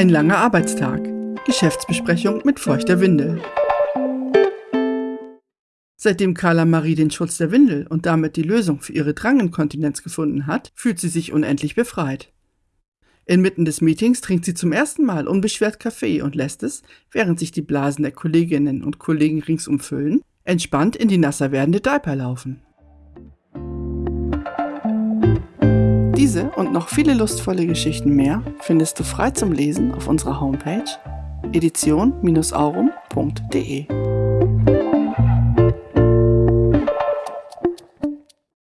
Ein langer Arbeitstag. Geschäftsbesprechung mit feuchter Windel. Seitdem Carla Marie den Schutz der Windel und damit die Lösung für ihre Dranginkontinenz gefunden hat, fühlt sie sich unendlich befreit. Inmitten des Meetings trinkt sie zum ersten Mal unbeschwert Kaffee und lässt es, während sich die Blasen der Kolleginnen und Kollegen ringsum füllen, entspannt in die nasser werdende Diaper laufen. Diese und noch viele lustvolle Geschichten mehr findest du frei zum Lesen auf unserer Homepage edition-aurum.de.